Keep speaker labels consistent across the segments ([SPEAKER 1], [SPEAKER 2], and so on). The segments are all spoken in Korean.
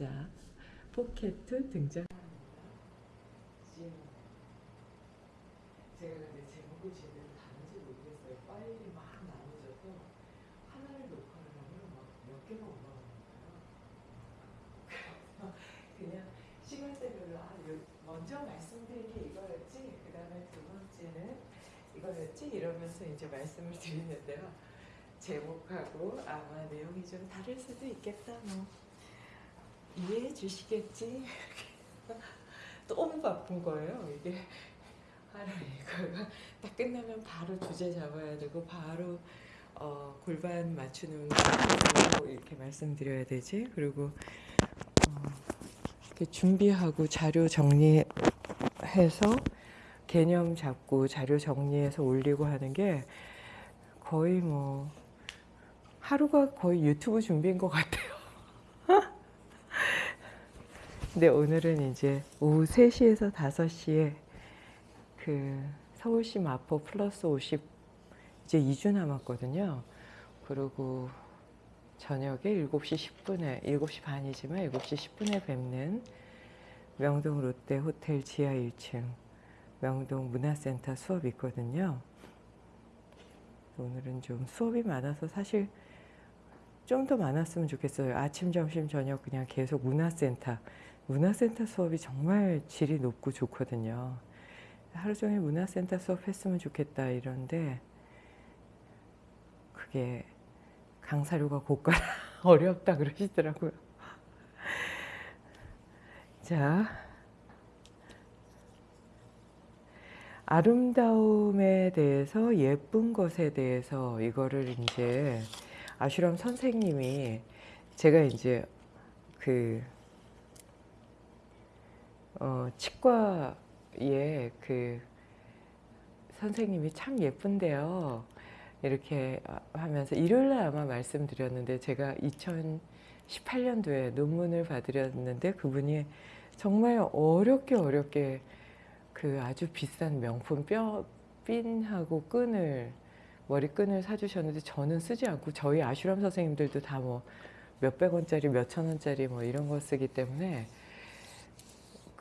[SPEAKER 1] 자, 포켓 등장. 제가 근데 제목을 제대로 다른지 모르겠어요. 파일이 막 나눠져서 하나를 녹화를 하면 막 몇 개가. 그래서 그냥 시간대별로 아, 요- 먼저 말씀드린 게 이거였지. 그 다음에 두 번째는 이거였지. 이러면서 이제 말씀을 드리는데요. 제목하고 아마 내용이 좀 다를 수도 있겠다. 뭐 이해해 주시겠지. 너무 바쁜 거예요. 이게 이거가 딱 끝나면 바로 주제 잡아야 되고 바로 어, 골반 맞추는 거 이렇게 말씀드려야 되지. 그리고 어, 이렇게 준비하고 자료 정리해서 개념 잡고 자료 정리해서 올리고 하는 게 거의 뭐 하루가 거의 유튜브 준비인 것 같아요. 근데 오늘은 이제 오후 3시에서 5시에 그 서울시 마포 플러스 50 이제 2주 남았거든요. 그리고 저녁에 7시 10분에 7시 반이지만 7시 10분에 뵙는 명동 롯데 호텔 지하 1층 명동 문화센터 수업이 있거든요. 오늘은 좀 수업이 많아서 사실 좀 더 많았으면 좋겠어요. 아침, 점심, 저녁 그냥 계속 문화센터. 문화센터 수업이 정말 질이 높고 좋거든요. 하루 종일 문화센터 수업 했으면 좋겠다 이런데 그게 강사료가 고가라 어렵다 그러시더라고요. 자, 아름다움에 대해서 예쁜 것에 대해서 이거를 이제 아슈람 선생님이 제가 이제 그 어, 치과에 그 선생님이 참 예쁜데요. 이렇게 하면서 일요일 날 아마 말씀드렸는데 제가 2018년도에 논문을 받으렸는데 그분이 정말 어렵게 어렵게 그 아주 비싼 명품 뼈 핀하고 끈을 머리끈을 사주셨는데 저는 쓰지 않고 저희 아슈람 선생님들도 다 뭐 몇백 원짜리 몇천 원짜리 뭐 이런 거 쓰기 때문에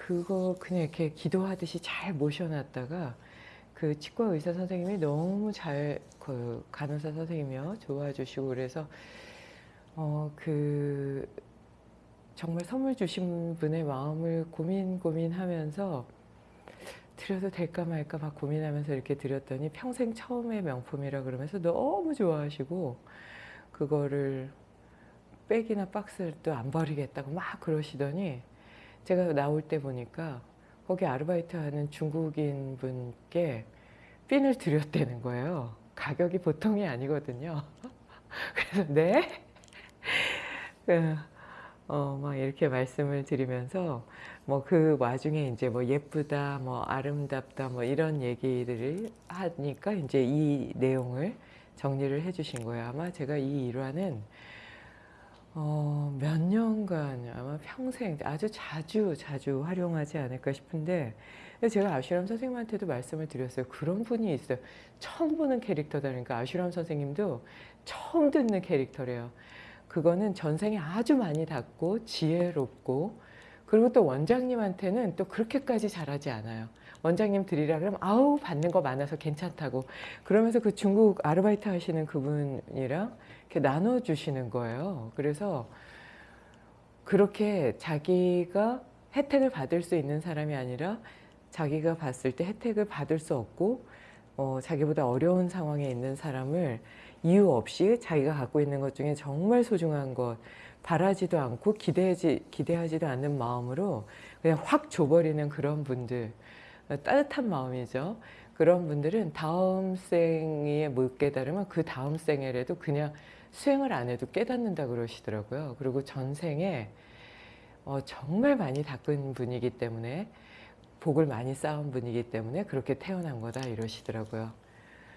[SPEAKER 1] 그거 그냥 이렇게 기도하듯이 잘 모셔놨다가 그 치과 의사 선생님이 너무 잘 그 간호사 선생님이요. 좋아주시고 그래서 어 그 정말 선물 주신 분의 마음을 고민 고민하면서 드려도 될까 말까 막 고민하면서 이렇게 드렸더니 평생 처음의 명품이라 그러면서 너무 좋아하시고 그거를 백이나 박스를 또 안 버리겠다고 막 그러시더니 제가 나올 때 보니까 거기 아르바이트 하는 중국인 분께 핀을 드렸다는 거예요. 가격이 보통이 아니거든요. 그래서 네? 어, 막 이렇게 말씀을 드리면서 뭐 그 와중에 이제 뭐 예쁘다, 뭐 아름답다, 뭐 이런 얘기들을 하니까 이제 이 내용을 정리를 해 주신 거예요. 아마 제가 이 일화는 어, 몇 년간 아마 평생 아주 자주 자주 활용하지 않을까 싶은데 제가 아슈람 선생님한테도 말씀을 드렸어요. 그런 분이 있어요. 처음 보는 캐릭터다. 그러니까 아슈람 선생님도 처음 듣는 캐릭터래요. 그거는 전생에 아주 많이 닿고 지혜롭고 그리고 또 원장님한테는 또 그렇게까지 잘하지 않아요. 원장님 드리라 그러면 아우 받는 거 많아서 괜찮다고 그러면서 그 중국 아르바이트 하시는 그분이랑 이렇게 나눠주시는 거예요. 그래서 그렇게 자기가 혜택을 받을 수 있는 사람이 아니라 자기가 봤을 때 혜택을 받을 수 없고 어, 자기보다 어려운 상황에 있는 사람을 이유 없이 자기가 갖고 있는 것 중에 정말 소중한 것 바라지도 않고 기대하지, 기대하지도 않는 마음으로 그냥 확 줘버리는 그런 분들 따뜻한 마음이죠. 그런 분들은 다음 생에 못 깨달으면 그 다음 생에라도 그냥 수행을 안 해도 깨닫는다 그러시더라고요. 그리고 전생에 어, 정말 많이 닦은 분이기 때문에 복을 많이 쌓은 분이기 때문에 그렇게 태어난 거다 이러시더라고요.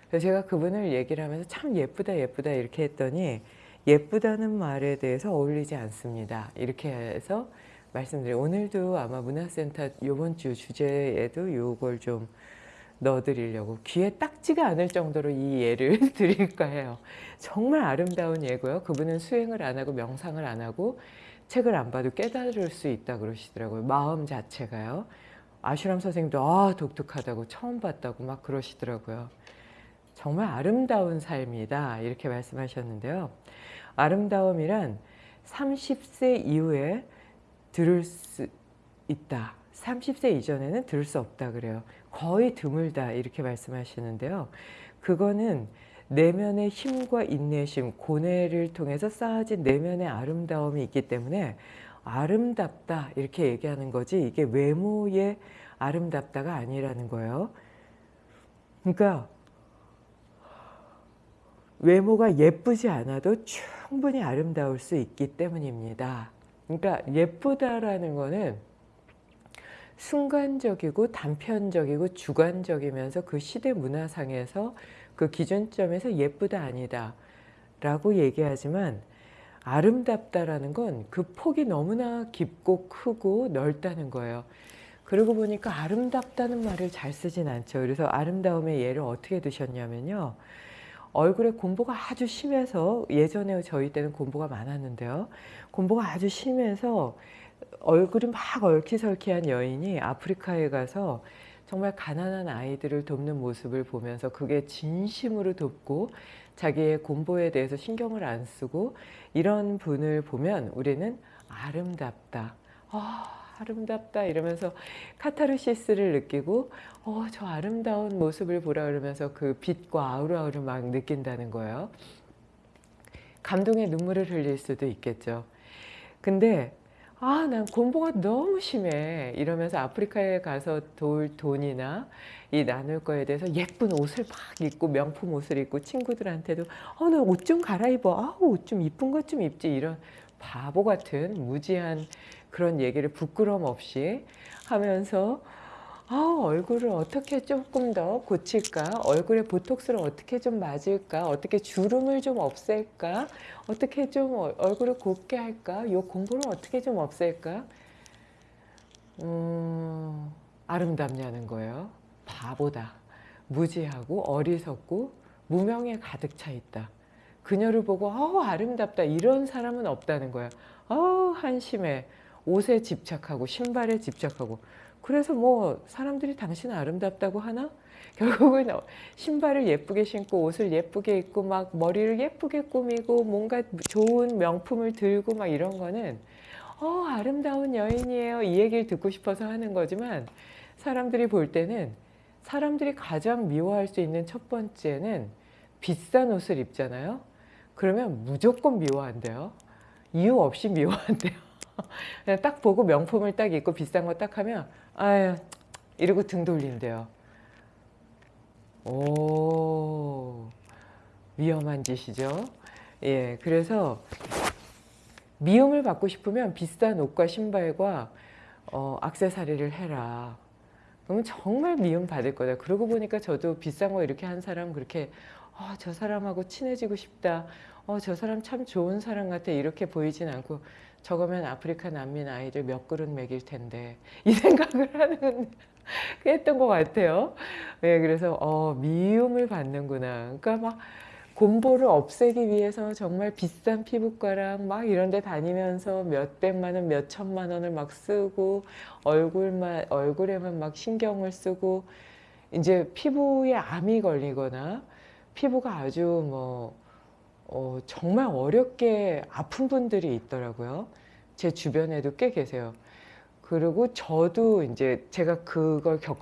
[SPEAKER 1] 그래서 제가 그분을 얘기를 하면서 참 예쁘다 예쁘다 이렇게 했더니 예쁘다는 말에 대해서 어울리지 않습니다. 이렇게 해서 말씀드려요. 오늘도 아마 문화센터 요번 주 주제에도 요걸 좀 넣어드리려고 귀에 딱지가 않을 정도로 이 예를 드릴까 해요. 정말 아름다운 예고요. 그분은 수행을 안 하고 명상을 안 하고 책을 안 봐도 깨달을 수 있다 그러시더라고요. 마음 자체가요. 아슈람 선생님도 아 독특하다고 처음 봤다고 막 그러시더라고요. 정말 아름다운 삶이다 이렇게 말씀하셨는데요. 아름다움이란 30세 이후에 들을 수 있다. 30세 이전에는 들을 수 없다 그래요. 거의 드물다 이렇게 말씀하시는데요. 그거는 내면의 힘과 인내심, 고뇌를 통해서 쌓아진 내면의 아름다움이 있기 때문에 아름답다 이렇게 얘기하는 거지 이게 외모의 아름답다가 아니라는 거예요. 그러니까 외모가 예쁘지 않아도 충분히 아름다울 수 있기 때문입니다. 그러니까 예쁘다라는 거는 순간적이고 단편적이고 주관적이면서 그 시대 문화상에서 그 기준점에서 예쁘다 아니다 라고 얘기하지만 아름답다라는 건 그 폭이 너무나 깊고 크고 넓다는 거예요. 그러고 보니까 아름답다는 말을 잘 쓰진 않죠. 그래서 아름다움의 예를 어떻게 드셨냐면요. 얼굴에 곰보가 아주 심해서 예전에 저희 때는 곰보가 많았는데요. 곰보가 아주 심해서 얼굴이 막 얼키설키한 여인이 아프리카에 가서 정말 가난한 아이들을 돕는 모습을 보면서 그게 진심으로 돕고 자기의 곰보에 대해서 신경을 안 쓰고 이런 분을 보면 우리는 아름답다. 아, 아름답다 이러면서 카타르시스를 느끼고 어, 저 아름다운 모습을 보라 그러면서 그 빛과 아우라우를 막 느낀다는 거예요. 감동의 눈물을 흘릴 수도 있겠죠. 근데 아, 난 공부가 너무 심해. 이러면서 아프리카에 가서 돌 돈이나 이 나눌 거에 대해서 예쁜 옷을 막 입고 명품 옷을 입고 친구들한테도 어, 나 옷 좀 갈아입어. 아, 옷 좀 이쁜 것 좀 입지. 이런 바보 같은 무지한 그런 얘기를 부끄럼 없이 하면서 아, 얼굴을 어떻게 조금 더 고칠까? 얼굴에 보톡스를 어떻게 좀 맞을까? 어떻게 주름을 좀 없앨까? 어떻게 좀 어- 얼굴을 곱게 할까? 요 공부를 어떻게 좀 없앨까? 음, 아름답냐는 거예요. 바보다. 무지하고 어리석고 무명에 가득 차 있다. 그녀를 보고 어 아름답다 이런 사람은 없다는 거야. 어 한심해. 옷에 집착하고 신발에 집착하고. 그래서 뭐 사람들이 당신 아름답다고 하나? 결국은 어, 신발을 예쁘게 신고 옷을 예쁘게 입고 막 머리를 예쁘게 꾸미고 뭔가 좋은 명품을 들고 막 이런 거는 어 아름다운 여인이에요. 이 얘기를 듣고 싶어서 하는 거지만 사람들이 볼 때는 사람들이 가장 미워할 수 있는 첫 번째는 비싼 옷을 입잖아요. 그러면 무조건 미워한대요. 이유 없이 미워한대요 딱 보고 명품을 딱 입고 비싼 거 딱 하면 아유 이러고 등 돌린대요. 오 위험한 짓이죠. 예, 그래서 미움을 받고 싶으면 비싼 옷과 신발과 어, 악세사리를 해라. 그러면 정말 미움 받을 거다. 그러고 보니까 저도 비싼 거 이렇게 한 사람 그렇게 어, 저 사람하고 친해지고 싶다. 어, 저 사람 참 좋은 사람 같아. 이렇게 보이진 않고 저거면 아프리카 난민 아이들 몇 그릇 먹일 텐데 이 생각을 하는 했던 것 같아요. 네, 그래서 어, 미움을 받는구나. 그러니까 막 곰보를 없애기 위해서 정말 비싼 피부과랑 막 이런 데 다니면서 몇 백만 원, 몇 천만 원을 막 쓰고 얼굴만 얼굴에만 막 신경을 쓰고 이제 피부에 암이 걸리거나 피부가 아주 뭐 어, 정말 어렵게 아픈 분들이 있더라고요. 제 주변에도 꽤 계세요. 그리고 저도 이제 제가 그걸 겪